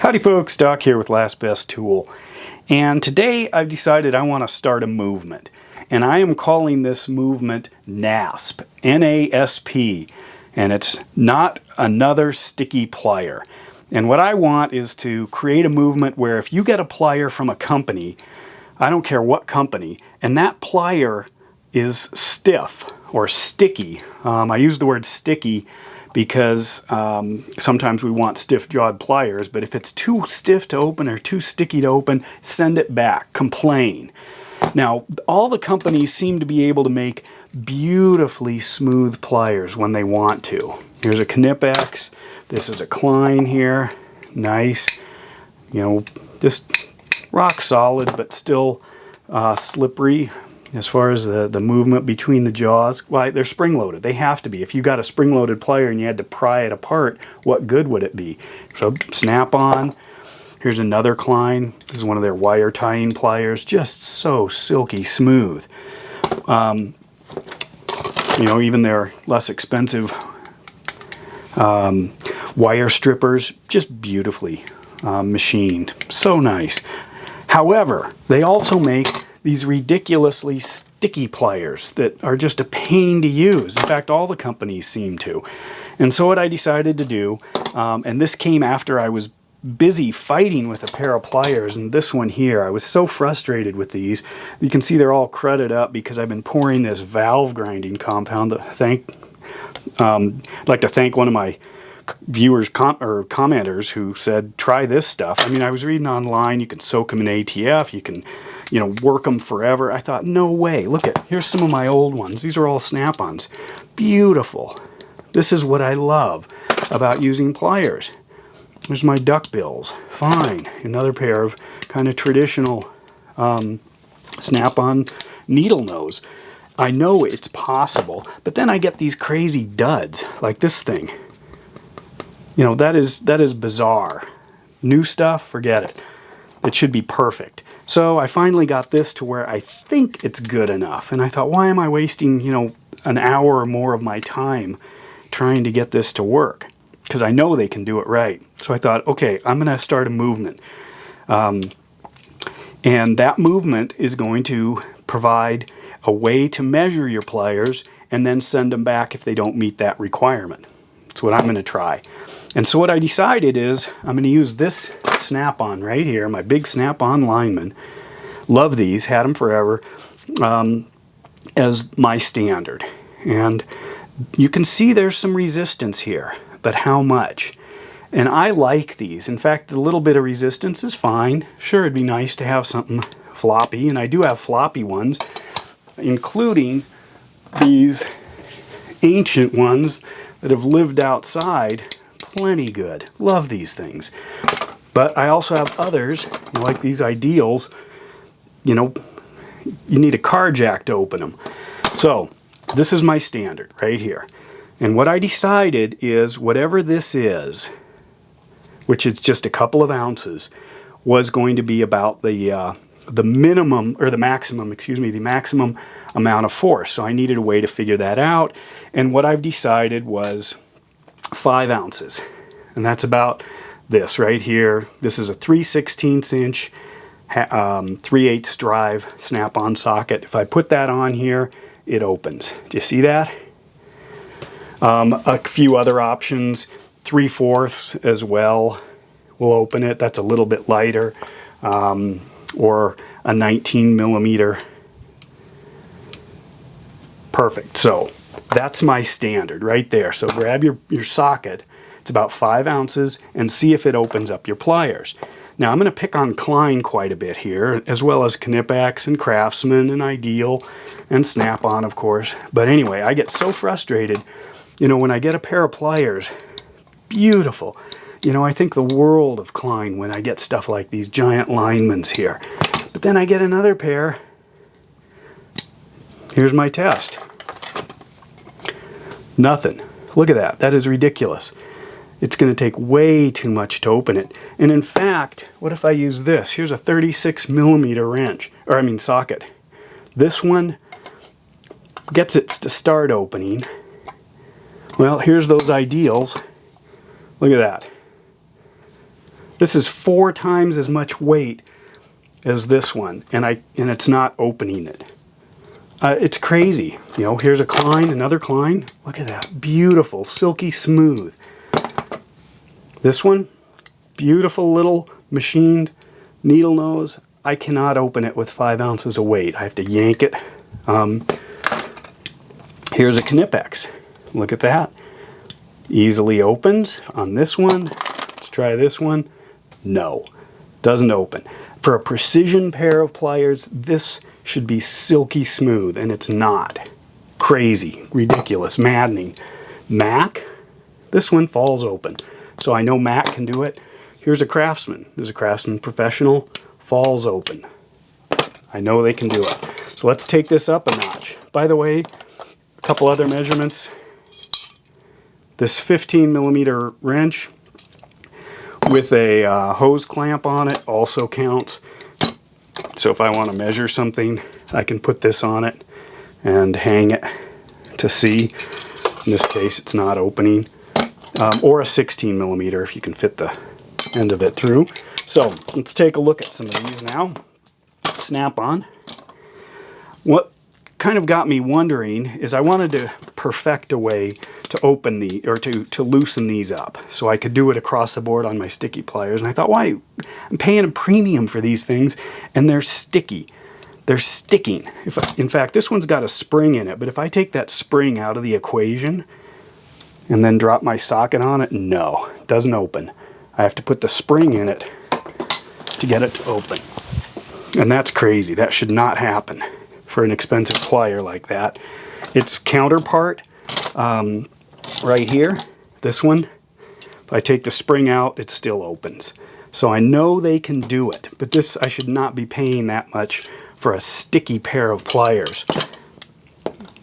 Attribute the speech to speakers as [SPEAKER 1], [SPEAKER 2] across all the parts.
[SPEAKER 1] Howdy folks, Doc here with Last Best Tool. And today I've decided I want to start a movement. And I am calling this movement NASP, N-A-S-P. And it's not another sticky plier. And what I want is to create a movement where if you get a plier from a company, I don't care what company, and that plier is stiff or sticky. Um, I use the word sticky because um, sometimes we want stiff-jawed pliers, but if it's too stiff to open or too sticky to open, send it back, complain. Now, all the companies seem to be able to make beautifully smooth pliers when they want to. Here's a Knipex. This is a Klein here. Nice. You know, just rock solid, but still uh, slippery as far as the, the movement between the jaws. Why, they're spring-loaded. They have to be. If you got a spring-loaded plier and you had to pry it apart, what good would it be? So snap-on. Here's another Klein. This is one of their wire tying pliers. Just so silky smooth. Um, you know, even their less expensive um, wire strippers, just beautifully uh, machined. So nice. However, they also make these ridiculously sticky pliers that are just a pain to use. In fact, all the companies seem to. And so what I decided to do, um, and this came after I was busy fighting with a pair of pliers and this one here I was so frustrated with these you can see they're all crudted up because I've been pouring this valve grinding compound that thank um, I'd like to thank one of my viewers com or commenters who said try this stuff I mean I was reading online you can soak them in ATF you can you know, work them forever. I thought, no way. Look at, here's some of my old ones. These are all snap-ons. Beautiful. This is what I love about using pliers. There's my duck bills. Fine. Another pair of kind of traditional um, snap-on needle nose. I know it's possible, but then I get these crazy duds, like this thing. You know, that is, that is bizarre. New stuff, forget it. It should be perfect. So I finally got this to where I think it's good enough. And I thought, why am I wasting, you know, an hour or more of my time trying to get this to work? Because I know they can do it right. So I thought, okay, I'm going to start a movement. Um, and that movement is going to provide a way to measure your pliers and then send them back if they don't meet that requirement. That's what I'm going to try. And so what I decided is I'm going to use this snap-on right here, my big snap-on lineman. Love these, had them forever, um, as my standard. And you can see there's some resistance here, but how much? And I like these. In fact, the little bit of resistance is fine. Sure, it'd be nice to have something floppy, and I do have floppy ones, including these ancient ones that have lived outside plenty good. Love these things. But I also have others, like these ideals, you know, you need a car jack to open them. So this is my standard right here. And what I decided is whatever this is, which is just a couple of ounces, was going to be about the uh, the minimum, or the maximum, excuse me, the maximum amount of force. So I needed a way to figure that out. And what I've decided was five ounces. And that's about this right here. This is a 3 16 inch um, 3 8 drive snap-on socket. If I put that on here, it opens. Do you see that? Um, a few other options, 3 fourths as well will open it. That's a little bit lighter. Um, or a 19 millimeter. Perfect. So that's my standard right there. So grab your, your socket it's about five ounces and see if it opens up your pliers. Now I'm going to pick on Klein quite a bit here, as well as Knipex and Craftsman and Ideal and Snap-on, of course. But anyway, I get so frustrated, you know, when I get a pair of pliers, beautiful. You know, I think the world of Klein when I get stuff like these giant linemans here. But then I get another pair. Here's my test. Nothing. Look at that. That is ridiculous it's going to take way too much to open it. And in fact, what if I use this? Here's a 36 millimeter wrench, or I mean socket. This one gets it to start opening. Well, here's those ideals. Look at that. This is four times as much weight as this one, and I and it's not opening it. Uh, it's crazy. You know, here's a Klein, another Klein. Look at that. Beautiful, silky smooth. This one, beautiful little machined needle nose. I cannot open it with five ounces of weight. I have to yank it. Um, here's a Knipex. Look at that. Easily opens on this one. Let's try this one. No, doesn't open. For a precision pair of pliers, this should be silky smooth, and it's not. Crazy, ridiculous, maddening. Mac, this one falls open. So I know Mac can do it. Here's a Craftsman. This is a Craftsman Professional. Falls open. I know they can do it. So let's take this up a notch. By the way, a couple other measurements. This 15 millimeter wrench with a uh, hose clamp on it also counts. So if I want to measure something, I can put this on it and hang it to see. In this case, it's not opening. Um, or a 16 millimeter if you can fit the end of it through. So let's take a look at some of these now. Snap on. What kind of got me wondering is I wanted to perfect a way to open the or to to loosen these up. So I could do it across the board on my sticky pliers. And I thought why I'm paying a premium for these things and they're sticky. They're sticking. If I, in fact this one's got a spring in it but if I take that spring out of the equation and then drop my socket on it no it doesn't open. I have to put the spring in it to get it to open. And that's crazy. That should not happen for an expensive plier like that. Its counterpart um, right here, this one, if I take the spring out, it still opens. So I know they can do it, but this, I should not be paying that much for a sticky pair of pliers.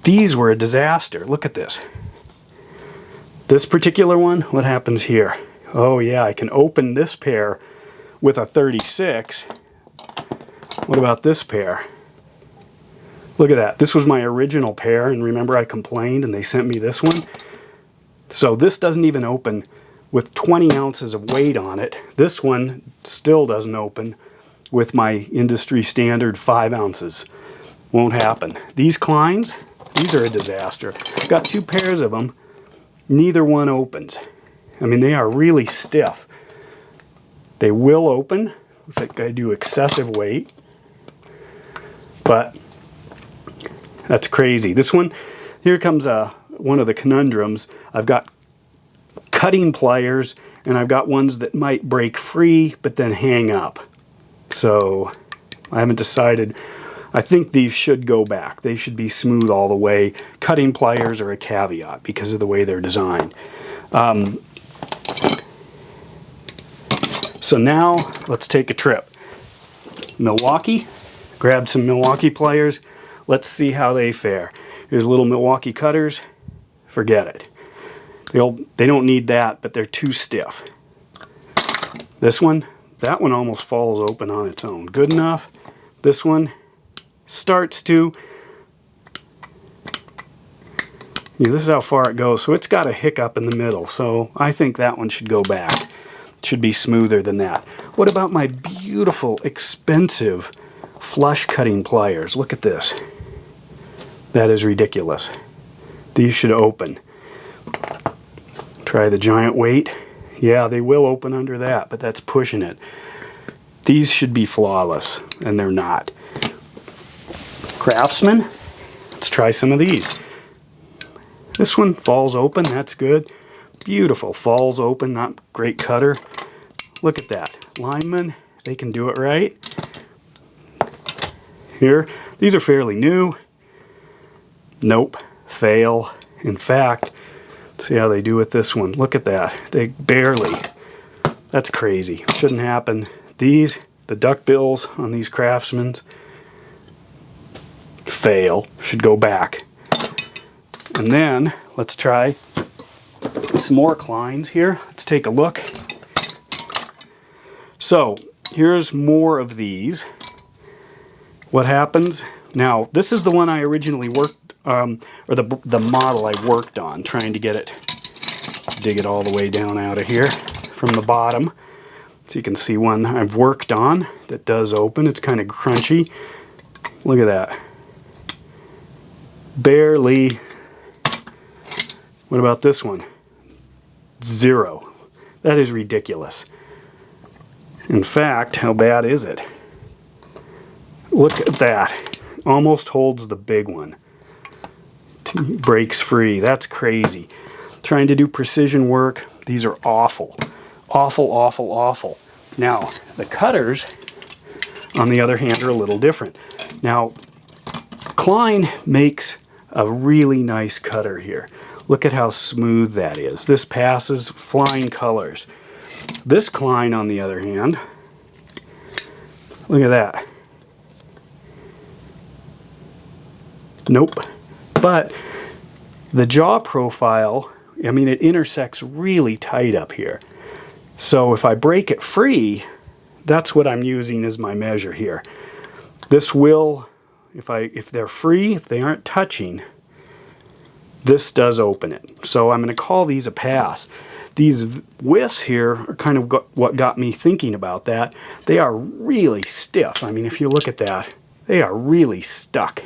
[SPEAKER 1] These were a disaster. Look at this. This particular one, what happens here? Oh yeah, I can open this pair with a 36. What about this pair? Look at that. This was my original pair, and remember I complained and they sent me this one? So this doesn't even open with 20 ounces of weight on it. This one still doesn't open with my industry standard 5 ounces. Won't happen. These Kleins, these are a disaster. Got two pairs of them. Neither one opens. I mean, they are really stiff. They will open if I do excessive weight, but that's crazy. This one, here comes a one of the conundrums. I've got cutting pliers and I've got ones that might break free but then hang up. So I haven't decided. I think these should go back. They should be smooth all the way. Cutting pliers are a caveat because of the way they're designed. Um, so now let's take a trip. Milwaukee, grab some Milwaukee pliers. Let's see how they fare. Here's little Milwaukee cutters forget it. They'll, they don't need that, but they're too stiff. This one, that one almost falls open on its own. Good enough. This one starts to. Yeah, this is how far it goes. So it's got a hiccup in the middle. So I think that one should go back. It should be smoother than that. What about my beautiful, expensive flush cutting pliers? Look at this. That is ridiculous. These should open. Try the giant weight. Yeah, they will open under that, but that's pushing it. These should be flawless, and they're not. Craftsman, let's try some of these. This one falls open, that's good. Beautiful, falls open, not great cutter. Look at that. Lineman, they can do it right. Here, these are fairly new. Nope fail. In fact, see how they do with this one. Look at that. They barely. That's crazy. Shouldn't happen. These, the duck bills on these Craftsmans, fail. Should go back. And then, let's try some more Kleins here. Let's take a look. So, here's more of these. What happens? Now, this is the one I originally worked um, or the, the model I worked on, trying to get it, dig it all the way down out of here from the bottom. So you can see one I've worked on that does open. It's kind of crunchy. Look at that. Barely. What about this one? Zero. That is ridiculous. In fact, how bad is it? Look at that. Almost holds the big one. Breaks free. That's crazy. Trying to do precision work. These are awful. Awful, awful, awful. Now, the cutters, on the other hand, are a little different. Now, Klein makes a really nice cutter here. Look at how smooth that is. This passes flying colors. This Klein, on the other hand, look at that. Nope. But the jaw profile, I mean, it intersects really tight up here. So if I break it free, that's what I'm using as my measure here. This will, if, I, if they're free, if they aren't touching, this does open it. So I'm going to call these a pass. These widths here are kind of got, what got me thinking about that. They are really stiff. I mean, if you look at that, they are really stuck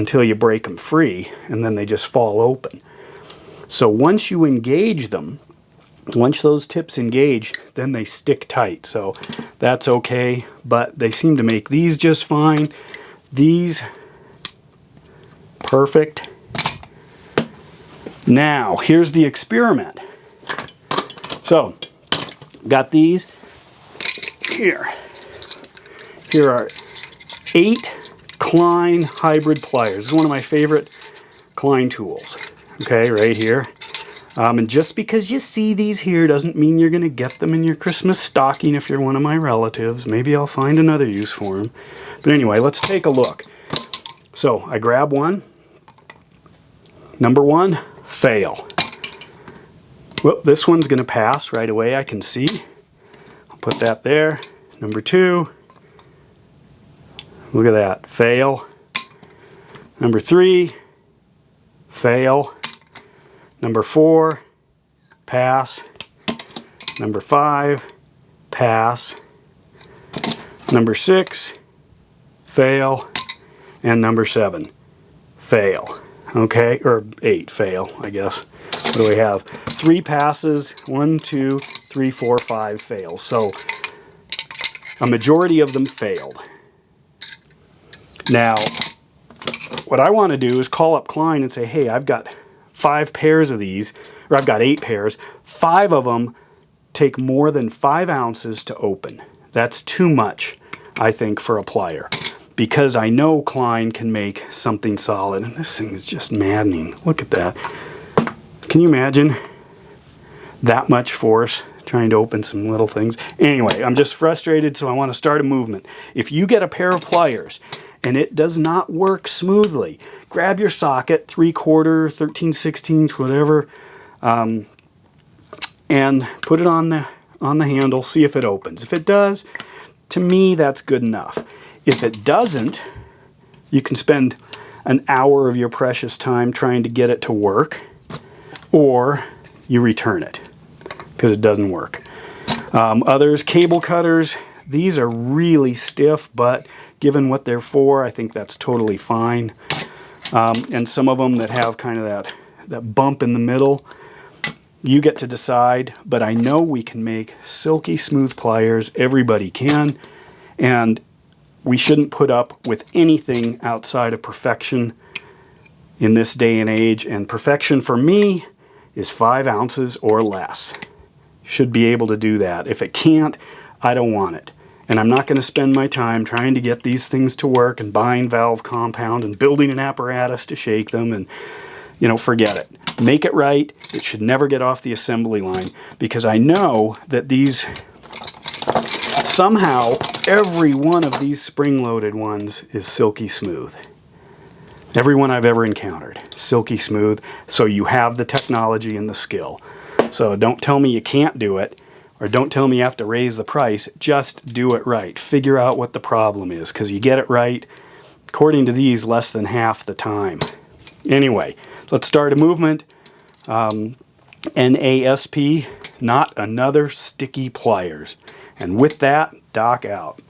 [SPEAKER 1] until you break them free and then they just fall open. So once you engage them, once those tips engage, then they stick tight. So that's okay, but they seem to make these just fine. These, perfect. Now, here's the experiment. So, got these here. Here are eight Klein hybrid pliers. This is one of my favorite Klein tools. Okay, right here. Um, and just because you see these here doesn't mean you're going to get them in your Christmas stocking if you're one of my relatives. Maybe I'll find another use for them. But anyway, let's take a look. So I grab one. Number one, fail. Well, this one's going to pass right away, I can see. I'll put that there. Number two, look at that, fail. Number three, fail. Number four, pass. Number five, pass. Number six, fail. And number seven, fail. Okay, or eight, fail, I guess. What do we have? three passes, one, two, three, four, five fails. So a majority of them failed. Now, what I want to do is call up Klein and say, hey, I've got five pairs of these, or I've got eight pairs. Five of them take more than five ounces to open. That's too much, I think, for a plier. Because I know Klein can make something solid. And this thing is just maddening. Look at that. Can you imagine? that much force trying to open some little things. Anyway, I'm just frustrated, so I want to start a movement. If you get a pair of pliers and it does not work smoothly, grab your socket, 3 quarter, 13 16ths, whatever, um, and put it on the, on the handle, see if it opens. If it does, to me, that's good enough. If it doesn't, you can spend an hour of your precious time trying to get it to work, or you return it because it doesn't work. Um, others, cable cutters, these are really stiff, but given what they're for, I think that's totally fine. Um, and some of them that have kind of that, that bump in the middle, you get to decide, but I know we can make silky smooth pliers. Everybody can. And we shouldn't put up with anything outside of perfection in this day and age. And perfection for me is five ounces or less should be able to do that. If it can't, I don't want it. And I'm not going to spend my time trying to get these things to work and buying valve compound and building an apparatus to shake them and, you know, forget it. Make it right. It should never get off the assembly line because I know that these, somehow, every one of these spring-loaded ones is silky smooth. Every one I've ever encountered, silky smooth. So you have the technology and the skill. So don't tell me you can't do it or don't tell me you have to raise the price. Just do it right. Figure out what the problem is because you get it right, according to these, less than half the time. Anyway, let's start a movement. Um, NASP, not another sticky pliers. And with that, Doc out.